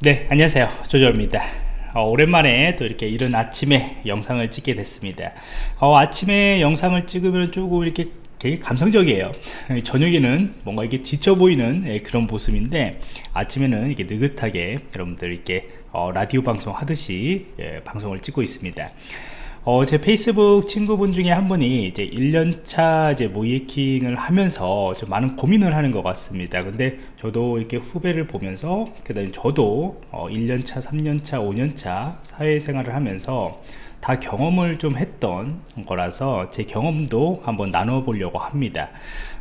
네 안녕하세요. 조조입니다. 어, 오랜만에 또 이렇게 이른 아침에 영상을 찍게 됐습니다. 어, 아침에 영상을 찍으면 조금 이렇게 되게 감성적이에요. 저녁에는 뭔가 이게 지쳐 보이는 예, 그런 모습인데 아침에는 이렇게 느긋하게 여러분들 이렇게 어, 라디오 방송 하듯이 예, 방송을 찍고 있습니다 어, 제 페이스북 친구분 중에 한 분이 이제 1년차 이제 모이킹을 하면서 좀 많은 고민을 하는 것 같습니다. 근데 저도 이렇게 후배를 보면서, 그 다음에 저도 어, 1년차, 3년차, 5년차 사회생활을 하면서 다 경험을 좀 했던 거라서 제 경험도 한번 나눠 보려고 합니다.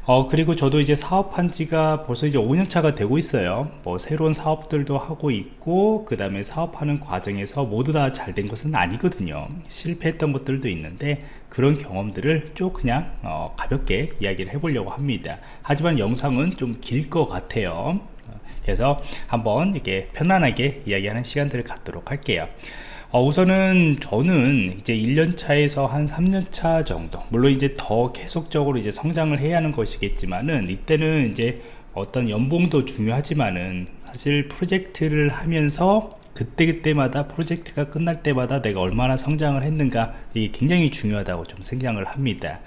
어, 그리고 저도 이제 사업한 지가 벌써 이제 5년 차가 되고 있어요. 뭐 새로운 사업들도 하고 있고, 그 다음에 사업하는 과정에서 모두 다 잘 된 것은 아니거든요. 실패했던 것들도 있는데, 그런 경험들을 쭉 그냥 어, 가볍게 이야기를 해보려고 합니다. 하지만 영상은 좀 길 것 같아요. 그래서 한번 이렇게 편안하게 이야기하는 시간들을 갖도록 할게요. 어, 우선은 저는 이제 1년차에서 한 3년차 정도 물론 이제 더 계속적으로 이제 성장을 해야 하는 것이겠지만은 이때는 이제 어떤 연봉도 중요하지만은 사실 프로젝트를 하면서 그때그때마다 프로젝트가 끝날 때마다 내가 얼마나 성장을 했는가 이게 굉장히 중요하다고 좀 생각을 합니다.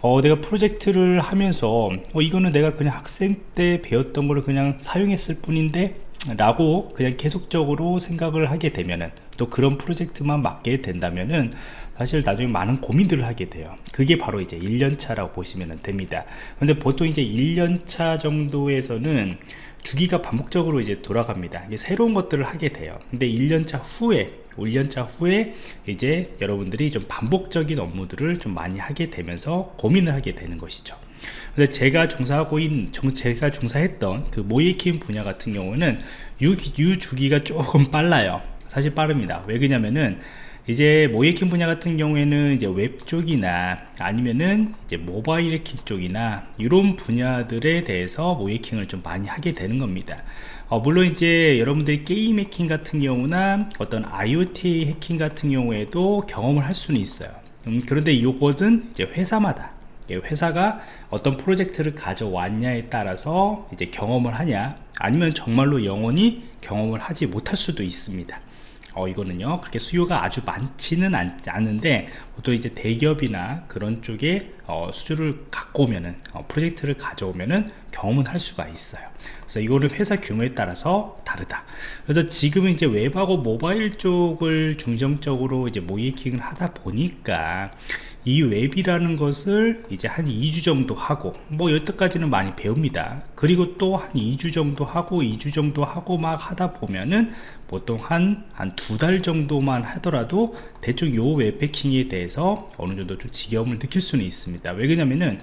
어, 내가 프로젝트를 하면서 어, 이거는 내가 그냥 학생 때 배웠던 거를 그냥 사용했을 뿐인데 라고 그냥 계속적으로 생각을 하게 되면은 또 그런 프로젝트만 맡게 된다면은 사실 나중에 많은 고민들을 하게 돼요. 그게 바로 이제 1년차라고 보시면 됩니다. 근데 보통 이제 1년차 정도에서는 주기가 반복적으로 이제 돌아갑니다. 새로운 것들을 하게 돼요. 근데 1년차 후에 1년차 후에 이제 여러분들이 좀 반복적인 업무들을 좀 많이 하게 되면서 고민을 하게 되는 것이죠 근데 제가 종사하고 있는 제가 종사했던 그 모의해킹 분야 같은 경우는 유, 유 주기가 조금 빨라요. 사실 빠릅니다. 왜 그러냐면은 이제 모의해킹 분야 같은 경우에는 이제 웹 쪽이나 아니면은 이제 모바일 해킹 쪽이나 이런 분야들에 대해서 모의해킹을 좀 많이 하게 되는 겁니다. 어, 물론 이제 여러분들이 게임 해킹 같은 경우나 어떤 IoT 해킹 같은 경우에도 경험을 할 수는 있어요. 음, 그런데 이것은 이제 회사마다 회사가 어떤 프로젝트를 가져왔냐에 따라서 이제 경험을 하냐 아니면 정말로 영원히 경험을 하지 못할 수도 있습니다. 어, 이거는요 그렇게 수요가 아주 많지는 않, 않은데 보통 이제 대기업이나 그런 쪽에 어, 수주를 갖고 오면은 어, 프로젝트를 가져오면은 경험은 할 수가 있어요. 그래서 이거는 회사 규모에 따라서 다르다. 그래서 지금은 이제 웹하고 모바일 쪽을 중점적으로 이제 모이킹을 하다 보니까 이 웹이라는 것을 이제 한 2주 정도 하고 뭐 여태까지는 많이 배웁니다. 그리고 또 한 2주 정도 하고 2주 정도 하고 막 하다 보면은 보통 한 한 두 달 정도만 하더라도 대충 요 웹 해킹에 대해서 어느 정도 좀 지겨움을 느낄 수는 있습니다. 왜 그러냐면은 어,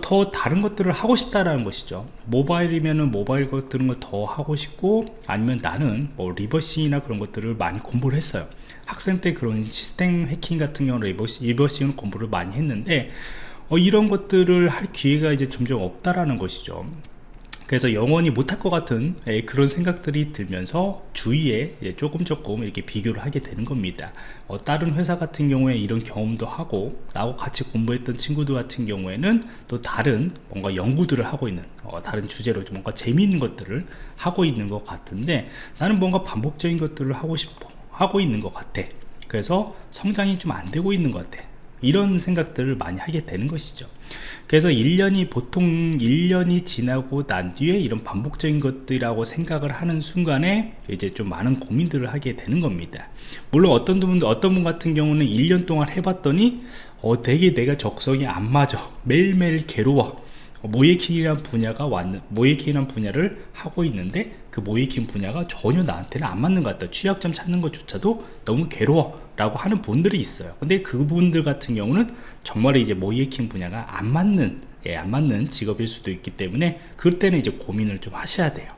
더 다른 것들을 하고 싶다라는 것이죠. 모바일이면은 모바일 것들은 더 하고 싶고 아니면 나는 뭐 reversing이나 그런 것들을 많이 공부를 했어요. 학생 때 그런 시스템 해킹 같은 경우는 rever-, reversing 공부를 많이 했는데 어, 이런 것들을 할 기회가 이제 점점 없다라는 것이죠 그래서 영원히 못할 것 같은 예, 그런 생각들이 들면서 주위에 조금 조금 이렇게 비교를 하게 되는 겁니다. 어, 다른 회사 같은 경우에 이런 경험도 하고 나하고 같이 공부했던 친구들 같은 경우에는 또 다른 뭔가 연구들을 하고 있는 어, 다른 주제로 좀 뭔가 재미있는 것들을 하고 있는 것 같은데 나는 뭔가 반복적인 것들을 하고 싶어 하고 있는 것 같아. 그래서 성장이 좀 안 되고 있는 것 같아. 이런 생각들을 많이 하게 되는 것이죠 그래서 1년이 보통 1년이 지나고 난 뒤에 이런 반복적인 것들이라고 생각을 하는 순간에 이제 좀 많은 고민들을 하게 되는 겁니다. 물론 어떤 분 어떤 분 같은 경우는 1년 동안 해봤더니 어 되게 내가 적성이 안 맞아. 매일매일 괴로워. 모이킹이라는 분야가 왔는 모이킹이라는 분야를 하고 있는데 그 모이킹 분야가 전혀 나한테는 안 맞는 것 같다. 취약점 찾는 것조차도 너무 괴로워. 라고 하는 분들이 있어요. 근데 그분들 같은 경우는 정말 이제 모이킹 분야가 안 맞는 예, 안 맞는 직업일 수도 있기 때문에 그때는 이제 고민을 좀 하셔야 돼요.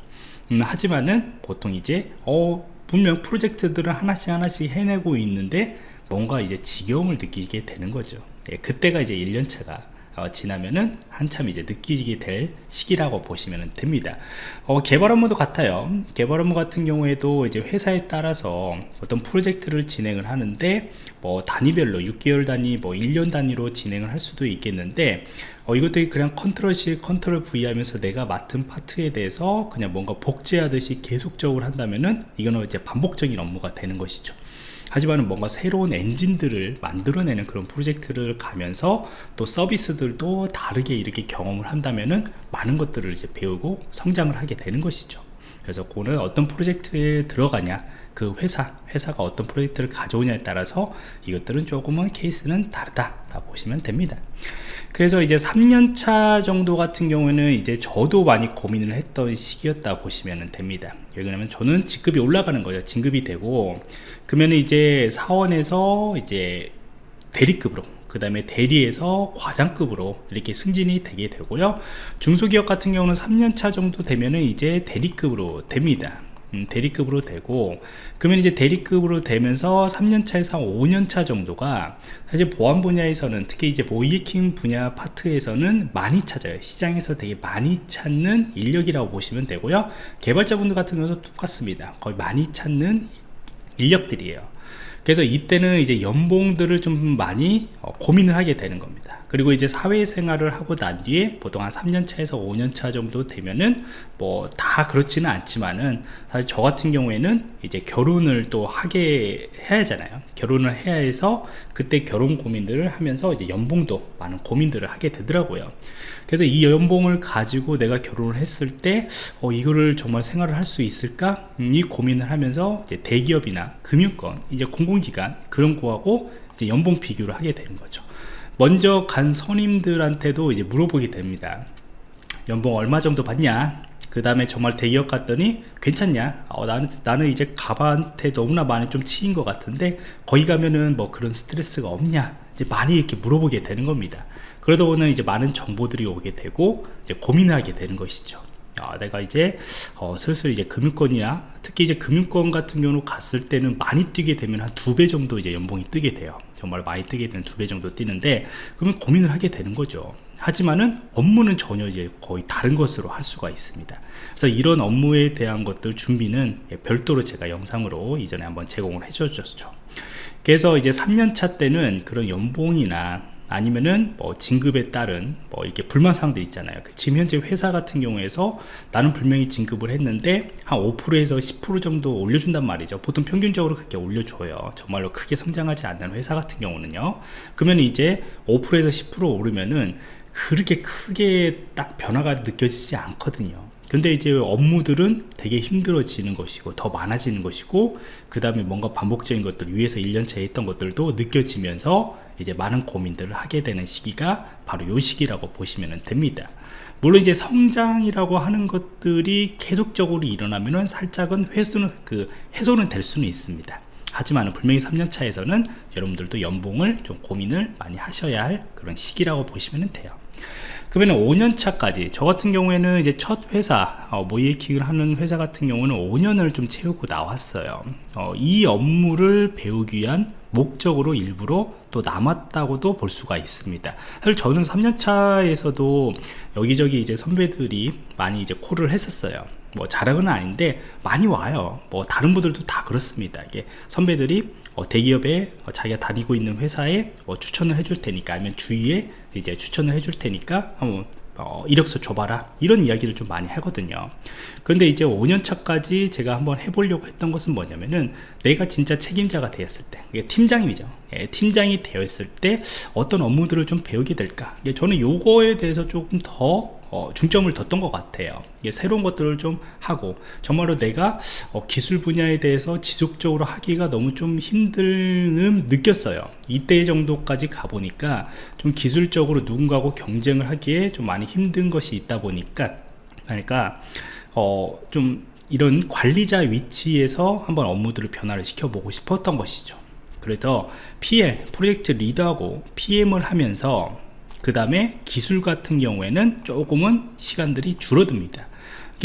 음, 하지만은 보통 이제 어 분명 프로젝트들을 하나씩 하나씩 해내고 있는데 뭔가 이제 지겨움을 느끼게 되는 거죠. 예, 그때가 이제 1년차가 어, 지나면은 한참 이제 느끼게 될 시기라고 보시면 됩니다 어, 개발 업무도 같아요 개발 업무 같은 경우에도 이제 회사에 따라서 어떤 프로젝트를 진행을 하는데 뭐 단위별로 6개월 단위 뭐 1년 단위로 진행을 할 수도 있겠는데 어, 이것도 그냥 control C, control V 하면서 내가 맡은 파트에 대해서 그냥 뭔가 복제하듯이 계속적으로 한다면은 이거는 이제 반복적인 업무가 되는 것이죠. 하지만 뭔가 새로운 엔진들을 만들어내는 그런 프로젝트를 가면서 또 서비스들도 다르게 이렇게 경험을 한다면은 많은 것들을 이제 배우고 성장을 하게 되는 것이죠. 그래서 그거는 어떤 프로젝트에 들어가냐 그 회사 회사가 어떤 프로젝트를 가져오냐에 따라서 이것들은 조금은 케이스는 다르다 보시면 됩니다. 그래서 이제 3년차 정도 같은 경우에는 이제 저도 많이 고민을 했던 시기였다 보시면 됩니다. 왜냐면 저는 직급이 올라가는 거죠. 진급이 되고 그러면 이제 사원에서 이제 대리급으로 그 다음에 대리에서 과장급으로 이렇게 승진이 되게 되고요. 중소기업 같은 경우는 3년차 정도 되면은 이제 대리급으로 됩니다. 음, 대리급으로 되고 그러면 이제 대리급으로 되면서 3년차에서 5년차 정도가 사실 보안 분야에서는 특히 이제 모이킹 분야 파트에서는 많이 찾아요. 시장에서 되게 많이 찾는 인력이라고 보시면 되고요. 개발자분들 같은 경우도 똑같습니다. 거의 많이 찾는 인력들이에요 그래서 이때는 이제 연봉들을 좀 많이 어, 고민을 하게 되는 겁니다. 그리고 이제 사회생활을 하고 난 뒤에 보통 한 3년차에서 5년차 정도 되면은 뭐 다 그렇지는 않지만은 사실 저 같은 경우에는 이제 결혼을 또 하게 해야 하잖아요. 결혼을 해야 해서 그때 결혼 고민들을 하면서 이제 연봉도 많은 고민들을 하게 되더라고요 그래서 이 연봉을 가지고 내가 결혼을 했을 때 어, 이거를 정말 생활을 할 수 있을까? 음, 이 고민을 하면서 대기업이나 금융권 이제 공공기관 그런 거하고 이제 연봉 비교를 하게 되는 거죠. 먼저 간 선임들한테도 이제 물어보게 됩니다. 연봉 얼마 정도 받냐 그 다음에 정말 대기업 갔더니 괜찮냐? 어, 나는, 나는 이제 가방한테 너무나 많이 좀 치인 것 같은데 거기 가면은 뭐 그런 스트레스가 없냐? 이제 많이 이렇게 물어보게 되는 겁니다. 그러다 보면 이제 많은 정보들이 오게 되고 이제 고민하게 되는 것이죠. 아, 내가 이제 어, 슬슬 이제 금융권이나 특히 이제 금융권 같은 경우 갔을 때는 많이 뛰게 되면 한 두 배 정도 이제 연봉이 뜨게 돼요 정말 많이 뜨게 되는 두 배 정도 뛰는데 그러면 고민을 하게 되는 거죠. 하지만은 업무는 전혀 이제 거의 다른 것으로 할 수가 있습니다. 그래서 이런 업무에 대한 것들 준비는 별도로 제가 영상으로 이전에 한번 제공을 해 줬죠. 그래서 이제 3년차 때는 그런 연봉이나 아니면은 뭐 진급에 따른 뭐 이렇게 불만 사항들 있잖아요. 그 지금 현재 회사 같은 경우에서 나는 분명히 진급을 했는데 한 5%에서 10% 정도 올려준단 말이죠. 보통 평균적으로 그렇게 올려줘요. 정말로 크게 성장하지 않는 회사 같은 경우는요. 그러면 이제 5%에서 10% 오르면은 그렇게 크게 딱 변화가 느껴지지 않거든요. 근데 이제 업무들은 되게 힘들어지는 것이고 더 많아지는 것이고 그 다음에 뭔가 반복적인 것들 위에서 1년차에 했던 것들도 느껴지면서 이제 많은 고민들을 하게 되는 시기가 바로 요 시기라고 보시면 됩니다. 물론 이제 성장이라고 하는 것들이 계속적으로 일어나면은 살짝은 회수는 그 해소는 될 수는 있습니다. 하지만 분명히 3년차에서는 여러분들도 연봉을 좀 고민을 많이 하셔야 할 그런 시기라고 보시면 돼요 그러면 5년차까지 저 같은 경우에는 이제 첫 회사 어, 모이에킹을 하는 회사 같은 경우는 5년을 좀 채우고 나왔어요. 어, 이 업무를 배우기 위한 목적으로 일부러 또 남았다고도 볼 수가 있습니다. 사실 저는 3년차에서도 여기저기 이제 선배들이 많이 이제 콜을 했었어요. 뭐 자랑은 아닌데 많이 와요. 뭐 다른 분들도 다 그렇습니다. 이게 선배들이 어, 대기업에 어, 자기가 다니고 있는 회사에 어, 추천을 해줄 테니까 아니면 주위에 이제 추천을 해줄 테니까 한번 어, 이력서 줘봐라. 이런 이야기를 좀 많이 하거든요. 그런데 이제 5년차까지 제가 한번 해보려고 했던 것은 뭐냐면은 내가 진짜 책임자가 되었을 때 이게 팀장이죠. 예, 팀장이 되었을 때 어떤 업무들을 좀 배우게 될까? 예, 저는 요거에 대해서 조금 더 어, 중점을 뒀던 것 같아요. 새로운 것들을 좀 하고 정말로 내가 어, 기술 분야에 대해서 지속적으로 하기가 너무 좀 힘듦 느꼈어요. 이때 정도까지 가보니까 좀 기술적으로 누군가하고 경쟁을 하기에 좀 많이 힘든 것이 있다 보니까 그러니까 어, 좀 이런 관리자 위치에서 한번 업무들을 변화를 시켜보고 싶었던 것이죠. 그래서 PL, 프로젝트 리더하고 PM을 하면서 그 다음에 기술 같은 경우에는 조금은 시간들이 줄어듭니다.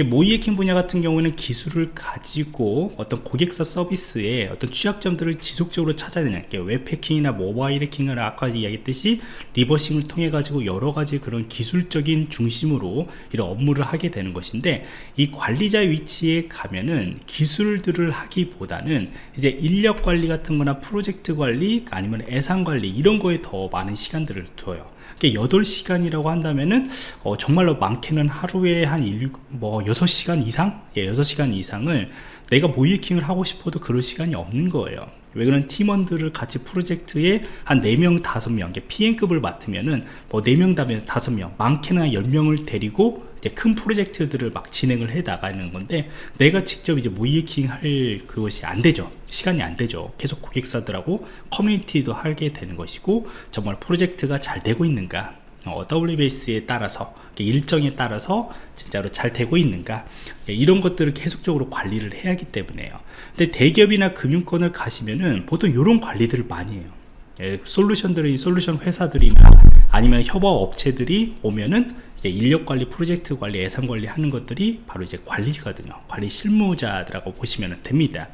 모이에킹 분야 같은 경우는 기술을 가지고 어떤 고객사 서비스에 어떤 취약점들을 지속적으로 찾아내는 게 웹해킹이나 모바일 해킹을 아까 이야기했듯이 리버싱을 통해 가지고 여러 가지 그런 기술적인 중심으로 이런 업무를 하게 되는 것인데 이 관리자 위치에 가면은 기술들을 하기보다는 이제 인력 관리 같은 거나 프로젝트 관리 아니면 예산 관리 이런 거에 더 많은 시간들을 두어요 그러니까 8시간이라고 한다면은 어, 정말로 많게는 하루에 한 일, 뭐 6시간 이상? 예, 6시간 이상을 내가 모이킹을 하고 싶어도 그럴 시간이 없는 거예요 왜 그런 팀원들을 같이 프로젝트에 한 4명, 5명, PM급을 맡으면은 뭐 4명, 5명, 많게는 한 10명을 데리고 이제 큰 프로젝트들을 막 진행을 해 나가는 건데 내가 직접 이제 모이킹 할 그것이 안 되죠. 시간이 안 되죠. 계속 고객사들하고 커뮤니티도 하게 되는 것이고 정말 프로젝트가 잘 되고 있는가? 어, WBS에 따라서 일정에 따라서 진짜로 잘 되고 있는가? 예, 이런 것들을 계속적으로 관리를 해야 하기 때문에요. 근데 대기업이나 금융권을 가시면은 보통 이런 관리들을 많이 해요. 예, 솔루션들이 솔루션 회사들이나 아니면 협업 업체들이 오면은 이제 인력 관리, 프로젝트 관리, 예산 관리 하는 것들이 바로 이제 관리거든요. 관리 실무자들하고 보시면 됩니다.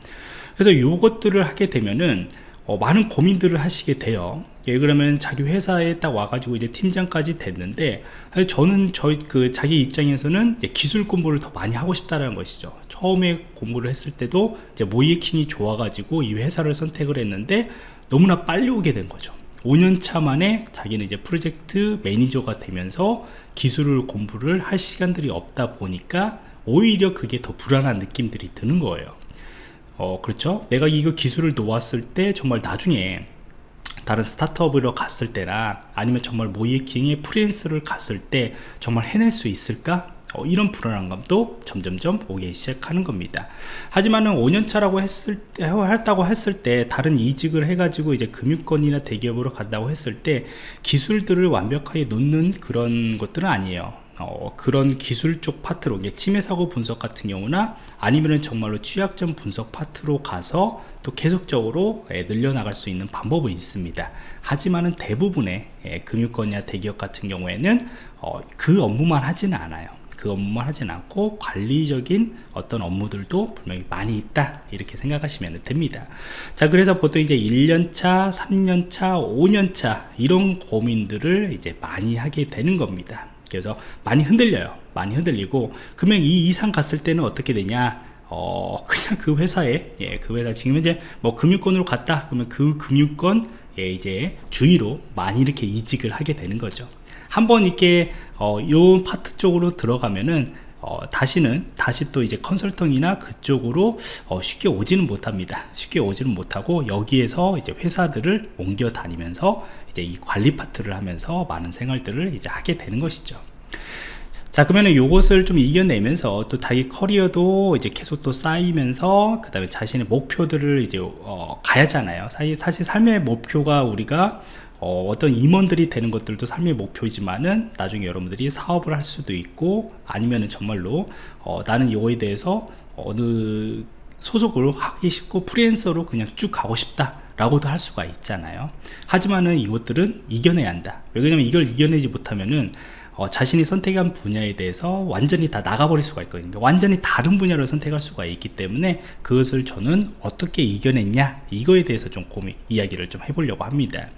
그래서 이것들을 하게 되면은 어, 많은 고민들을 하시게 돼요. 예, 그러면 자기 회사에 딱 와가지고 이제 팀장까지 됐는데 저는 저희 그 자기 입장에서는 기술 공부를 더 많이 하고 싶다는 것이죠. 처음에 공부를 했을 때도 이제 모의해킹이 좋아가지고 이 회사를 선택을 했는데 너무나 빨리 오게 된 거죠. 5년 차 만에 자기는 이제 프로젝트 매니저가 되면서 기술을 공부를 할 시간들이 없다 보니까 오히려 그게 더 불안한 느낌들이 드는 거예요. 어 그렇죠? 내가 이거 기술을 놓았을 때 정말 나중에 다른 스타트업으로 갔을 때나 아니면 정말 모의해킹에 프리랜스를 갔을 때 정말 해낼 수 있을까 어, 이런 불안감도 점점점 오기 시작하는 겁니다. 하지만은 5년차라고 했을 때 했다고 했을 때 다른 이직을 해가지고 이제 금융권이나 대기업으로 간다고 했을 때 기술들을 완벽하게 놓는 그런 것들은 아니에요. 어, 그런 기술 쪽 파트로 침해 사고 분석 같은 경우나 아니면은 정말로 취약점 분석 파트로 가서 또 계속적으로 예, 늘려나갈 수 있는 방법은 있습니다. 하지만은 대부분의 예, 금융권이나 대기업 같은 경우에는 어, 그 업무만 하지는 않아요 그 업무만 하진 않고 관리적인 어떤 업무들도 분명히 많이 있다. 이렇게 생각하시면 됩니다. 자 그래서 보통 이제 1년차 3년차 5년차 이런 고민들을 이제 많이 하게 되는 겁니다. 그래서 많이 흔들려요. 많이 흔들리고 그러면 이 이상 갔을 때는 어떻게 되냐? 어 그냥 그 회사에 예 그 회사 지금 이제 뭐 금융권으로 갔다. 그러면 그 금융권 예 이제 주위로 많이 이렇게 이직을 하게 되는 거죠 한번 이렇게 어, 요 파트 쪽으로 들어가면은 어, 다시는 다시 또 이제 컨설팅이나 그쪽으로 어, 쉽게 오지는 못합니다. 쉽게 오지는 못하고 여기에서 이제 회사들을 옮겨 다니면서 이제 이 관리 파트를 하면서 많은 생활들을 이제 하게 되는 것이죠. 자 그러면 요것을 좀 이겨내면서 또 자기 커리어도 이제 계속 또 쌓이면서 그 다음에 자신의 목표들을 이제 어, 가야잖아요. 사실 삶의 목표가 우리가 어, 떤 임원들이 되는 것들도 삶의 목표이지만은 나중에 여러분들이 사업을 할 수도 있고 아니면은 정말로 어, 나는 이거에 대해서 어느 소속으로 하기 쉽고 프리랜서로 그냥 쭉 가고 싶다 라고도 할 수가 있잖아요. 하지만은 이것들은 이겨내야 한다. 왜냐면 이걸 이겨내지 못하면은 어, 자신이 선택한 분야에 대해서 완전히 다 나가버릴 수가 있거든요. 그러니까 완전히 다른 분야를 선택할 수가 있기 때문에 그것을 저는 어떻게 이겨냈냐 이거에 대해서 좀 고민 이야기를 좀 해보려고 합니다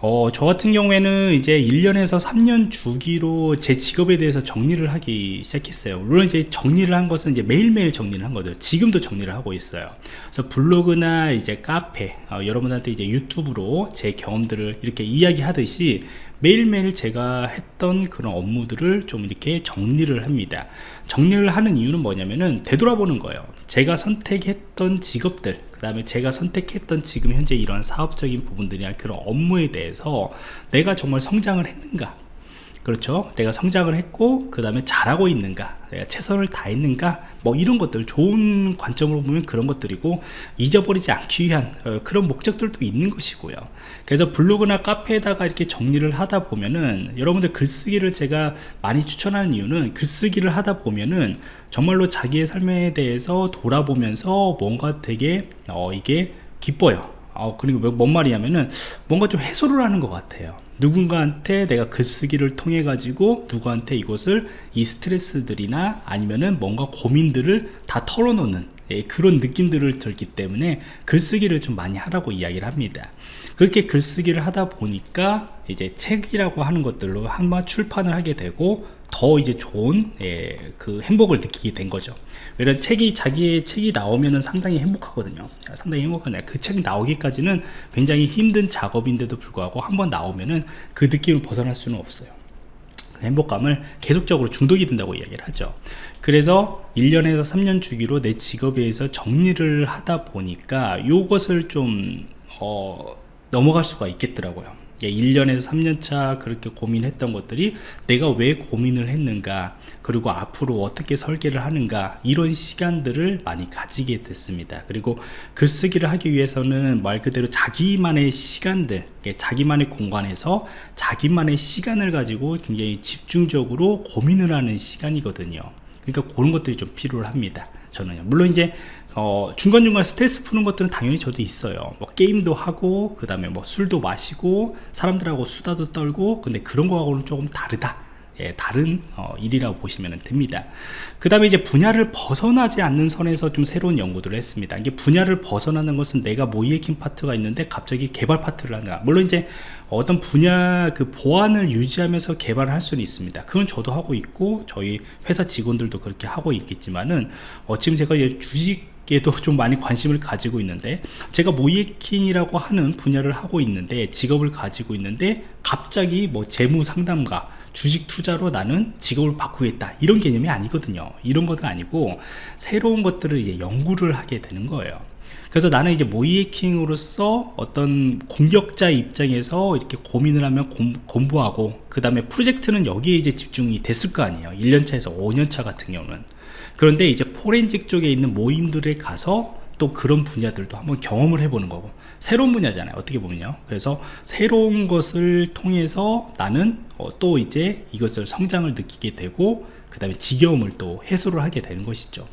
어, 저 같은 경우에는 이제 1년에서 3년 주기로 제 직업에 대해서 정리를 하기 시작했어요. 물론 이제 정리를 한 것은 이제 매일매일 정리를 한 거죠. 지금도 정리를 하고 있어요. 그래서 블로그나 이제 카페, 어, 여러분한테 이제 유튜브로 제 경험들을 이렇게 이야기하듯이 매일매일 제가 했던 그런 업무들을 좀 이렇게 정리를 합니다. 정리를 하는 이유는 뭐냐면은 되돌아보는 거예요. 제가 선택했던 직업들 그 다음에 제가 선택했던 지금 현재 이런 사업적인 부분들이나 그런 업무에 대해서 내가 정말 성장을 했는가 그렇죠? 내가 성장을 했고 그 다음에 잘하고 있는가 내가 최선을 다했는가 뭐 이런 것들 좋은 관점으로 보면 그런 것들이고 잊어버리지 않기 위한 어, 그런 목적들도 있는 것이고요. 그래서 블로그나 카페에다가 이렇게 정리를 하다 보면은 여러분들 글쓰기를 제가 많이 추천하는 이유는 글쓰기를 하다 보면은 정말로 자기의 삶에 대해서 돌아보면서 뭔가 되게 어 이게 기뻐요 어, 그리고 뭔 말이냐면은 뭔가 좀 해소를 하는 것 같아요. 누군가한테 내가 글쓰기를 통해 가지고 누구한테 이것을 이 스트레스들이나 아니면은 뭔가 고민들을 다 털어놓는 예, 그런 느낌들을 들기 때문에 글쓰기를 좀 많이 하라고 이야기를 합니다. 그렇게 글쓰기를 하다 보니까 이제 책이라고 하는 것들로 한번 출판을 하게 되고 더 이제 좋은 예, 그 행복을 느끼게 된 거죠. 이런 책이 자기의 책이 나오면은 상당히 행복하거든요. 상당히 행복하네 그 책이 나오기까지는 굉장히 힘든 작업인데도 불구하고 한번 나오면은 그 느낌을 벗어날 수는 없어요. 그 행복감을 계속적으로 중독이 된다고 이야기를 하죠. 그래서 1년에서 3년 주기로 내 직업에 의해서 정리를 하다 보니까 이것을 좀 어, 넘어갈 수가 있겠더라고요 1년에서 3년차 그렇게 고민했던 것들이 내가 왜 고민을 했는가 그리고 앞으로 어떻게 설계를 하는가 이런 시간들을 많이 가지게 됐습니다. 그리고 글쓰기를 하기 위해서는 말 그대로 자기만의 시간들 자기만의 공간에서 자기만의 시간을 가지고 굉장히 집중적으로 고민을 하는 시간이거든요. 그러니까 그런 것들이 좀 필요합니다 저는 물론 이제 어, 중간중간 스트레스 푸는 것들은 당연히 저도 있어요. 뭐 게임도 하고 그 다음에 뭐 술도 마시고 사람들하고 수다도 떨고 근데 그런 거하고는 조금 다르다. 예, 다른 어, 일이라고 보시면 됩니다. 그 다음에 이제 분야를 벗어나지 않는 선에서 좀 새로운 연구들을 했습니다. 이게 분야를 벗어나는 것은 내가 모이에킹 파트가 있는데 갑자기 개발 파트를 한다 물론 이제 어떤 분야 그 보안을 유지하면서 개발을 할 수는 있습니다. 그건 저도 하고 있고 저희 회사 직원들도 그렇게 하고 있겠지만은 어, 지금 제가 주식 에도 좀 많이 관심을 가지고 있는데 제가 모이에킹이라고 하는 분야를 하고 있는데 직업을 가지고 있는데 갑자기 뭐 재무 상담가 주식 투자로 나는 직업을 바꾸겠다 이런 개념이 아니거든요. 이런 것은 아니고 새로운 것들을 이제 연구를 하게 되는 거예요. 그래서 나는 이제 모이에킹으로서 어떤 공격자 입장에서 이렇게 고민을 하면 공, 부하고 그 다음에 프로젝트는 여기에 이제 집중이 됐을 거 아니에요. 1년차에서 5년차 같은 경우는 그런데 이제 포렌직 쪽에 있는 모임들에 가서 또 그런 분야들도 한번 경험을 해보는 거고 새로운 분야잖아요 어떻게 보면요. 그래서 새로운 것을 통해서 나는 어, 또 이제 이것을 성장을 느끼게 되고 그 다음에 지겨움을 또 해소를 하게 되는 것이죠.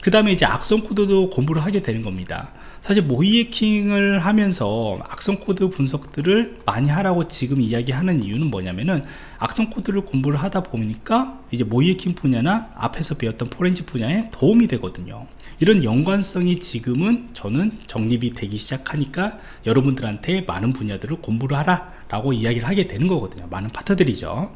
그 다음에 이제 악성 코드도 공부를 하게 되는 겁니다 사실 모의해킹을 하면서 악성 코드 분석들을 많이 하라고 지금 이야기하는 이유는 뭐냐면은 악성 코드를 공부를 하다 보니까 이제 모의해킹 분야나 앞에서 배웠던 포렌식 분야에 도움이 되거든요. 이런 연관성이 지금은 저는 정립이 되기 시작하니까 여러분들한테 많은 분야들을 공부를 하라 라고 이야기를 하게 되는 거거든요. 많은 파트들이죠.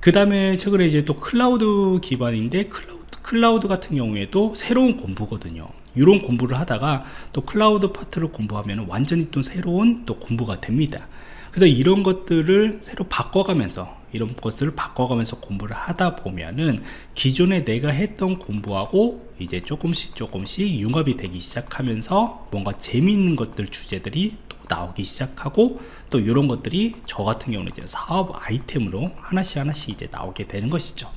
그 다음에 최근에 이제 또 클라우드 기반인데 클라우드, 클라우드 같은 경우에도 새로운 공부거든요 이런 공부를 하다가 또 클라우드 파트를 공부하면 완전히 또 새로운 또 공부가 됩니다. 그래서 이런 것들을 새로 바꿔가면서 이런 것들을 바꿔가면서 공부를 하다 보면은 기존에 내가 했던 공부하고 이제 조금씩 조금씩 융합이 되기 시작하면서 뭔가 재미있는 것들 주제들이 또 나오기 시작하고 또 이런 것들이 저 같은 경우는 이제 사업 아이템으로 하나씩 하나씩 이제 나오게 되는 것이죠.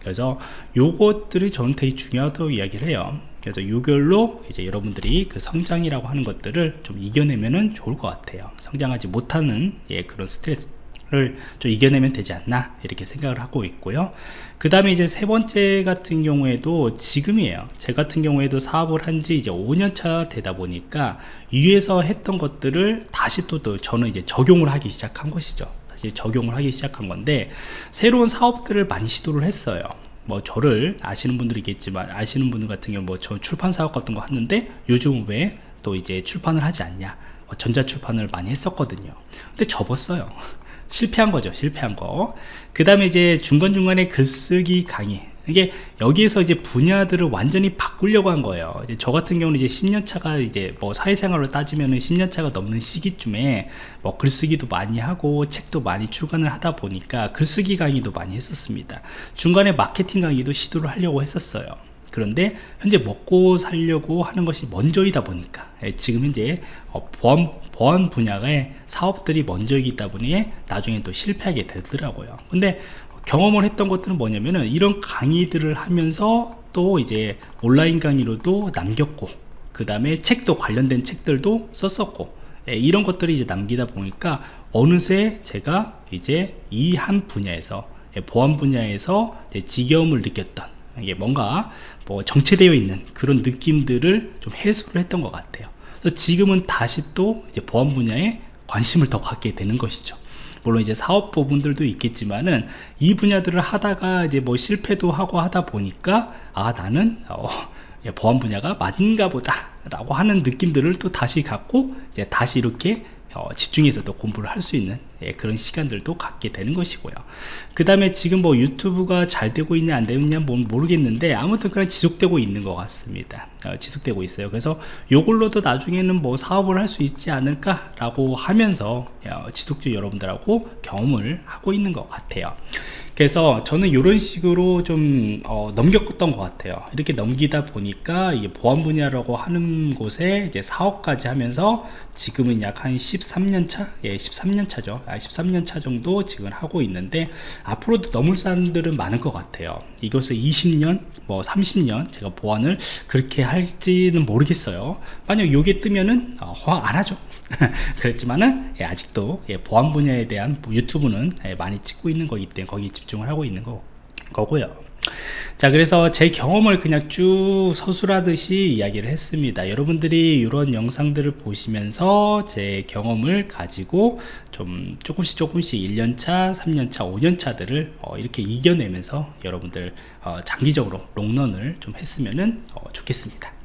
그래서 요것들이 저는 되게 중요하다고 이야기를 해요 그래서 요걸로 이제 여러분들이 그 성장이라고 하는 것들을 좀 이겨내면은 좋을 것 같아요. 성장하지 못하는 예, 그런 스트레스 를 좀 이겨내면 되지 않나 이렇게 생각을 하고 있고요. 그 다음에 이제 세 번째 같은 경우에도 지금이에요. 제 같은 경우에도 사업을 한 지 이제 5년차 되다 보니까 위에서 했던 것들을 다시 또, 또 저는 이제 적용을 하기 시작한 것이죠. 다시 적용을 하기 시작한 건데 새로운 사업들을 많이 시도를 했어요 뭐 저를 아시는 분들이겠지만 아시는 분들 같은 경우 뭐 저 출판 사업 같은 거 하는데 요즘 왜 또 이제 출판을 하지 않냐? 뭐 전자 출판을 많이 했었거든요. 근데 접었어요. 실패한 거죠 실패한 거그 다음에 이제 중간중간에 글쓰기 강의 이게 여기에서 이제 분야들을 완전히 바꾸려고 한 거예요. 저 같은 경우는 이제 10년 차가 이제 뭐 사회생활로 따지면은 10년 차가 넘는 시기쯤에 뭐 글쓰기도 많이 하고 책도 많이 출간을 하다 보니까 글쓰기 강의도 많이 했었습니다. 중간에 마케팅 강의도 시도를 하려고 했었어요. 그런데 현재 먹고 살려고 하는 것이 먼저이다 보니까 예, 지금 현재 어, 보안, 보안 분야의 사업들이 먼저이기 때문에 나중에 또 실패하게 되더라고요. 근데 경험을 했던 것들은 뭐냐면은 이런 강의들을 하면서 또 이제 온라인 강의로도 남겼고 그 다음에 책도 관련된 책들도 썼었고 예, 이런 것들이 이제 남기다 보니까 어느새 제가 이제 이 한 분야에서 예, 보안 분야에서 지겨움을 느꼈던 이게 뭔가 뭐 정체되어 있는 그런 느낌들을 좀 해소를 했던 것 같아요. 그래서 지금은 다시 또 이제 보안 분야에 관심을 더 갖게 되는 것이죠 물론 이제 사업 부분들도 있겠지만은 이 분야들을 하다가 이제 뭐 실패도 하고 하다 보니까 아 나는 어, 보안 분야가 맞는가 보다 라고 하는 느낌들을 또 다시 갖고 이제 다시 이렇게 어, 집중해서 또 공부를 할 수 있는 예, 그런 시간들도 갖게 되는 것이고요. 그 다음에 지금 뭐 유튜브가 잘 되고 있냐 안 되느냐 뭐 모르겠는데 아무튼 그냥 지속되고 있는 것 같습니다. 어, 지속되고 있어요. 그래서 요걸로도 나중에는 뭐 사업을 할 수 있지 않을까 라고 하면서 어, 지속적으로 여러분들하고 경험을 하고 있는 것 같아요 그래서 저는 이런 식으로 좀 어, 넘겼던 것 같아요 이렇게 넘기다 보니까 이게 보안 분야라고 하는 곳에 이제 사업까지 하면서 지금은 약 한 13년 차? 예, 13년 차죠. 아, 13년 차 정도 지금 하고 있는데 앞으로도 넘을 사람들은 많을 것 같아요. 이것을 20년, 뭐 30년 제가 보안을 그렇게 할지는 모르겠어요. 만약 요게 뜨면은 어, 허락 안 하죠. 그렇지만은 예, 아직도 예, 보안 분야에 대한 유튜브는 예, 많이 찍고 있는 거기 때문에 거기에 집중을 하고 있는 거, 거고요. 자 그래서 제 경험을 그냥 쭉 서술하듯이 이야기를 했습니다 여러분들이 이런 영상들을 보시면서 제 경험을 가지고 좀 조금씩 조금씩 1년차 3년차 5년차들을 어, 이렇게 이겨내면서 여러분들 어, 장기적으로 롱런을 좀 했으면 어, 좋겠습니다